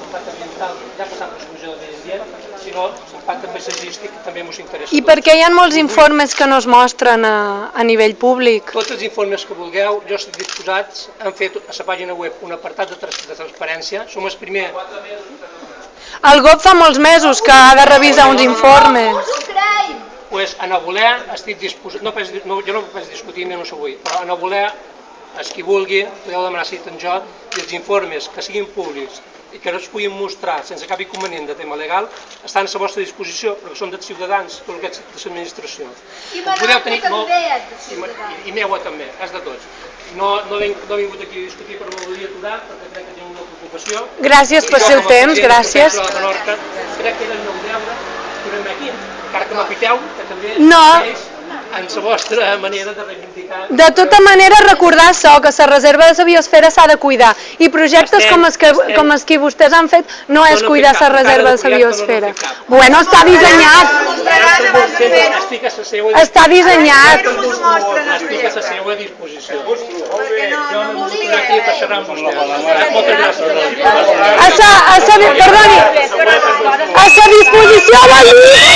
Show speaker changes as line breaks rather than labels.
l'impacte ambiental ja ambient, sinó l'impacte paisatgístic que també ens interessa.
I per què hi ha molts informes que no es mostren a, a nivell públic?
Tots els informes que vulgueu, jo estic disposats, hem fet a la pàgina web un apartat de, trans de transparència, som el primer,
El GOP fa molts mesos que ha de revisar uns informes.
pues, a no voler, estic disposat, no, no, jo no penso discutir menys avui, però a no voler, els qui vulgui, podeu demanar cita en jo, i els informes que siguin públics i que no es puguin mostrar sense cap inconvenient de tema legal, estan a la vostra disposició, perquè són dels ciutadans, tot el que és de l'administració.
I
podeu tenir
també
molt-
és de
I, i, i meua també, és de tots. No, no, he, no he vingut aquí a discutir, però no volia aturar, perquè crec que tinc una preocupació.
Gràcies per ser el temps, gràcies.
crec que era el meu deure aquí, encara que m'apiteu, que també
No.
és en la vostra manera de reivindicar...
De tota manera, recordar això, que la reserva de la biosfera s'ha de cuidar. I projectes
Estem-
com els, que,
estem-
com els que vostès han fet no és
no
cuidar la reserva de la biosfera. Bueno, està dissenyat.
Estic a la seva
Està dissenyat.
Estic a la seva disposició. Jo no vull estar aquí per xerrar amb vostè. Moltes gràcies.
A sa, a sa, perdoni, a sa disposició vol dir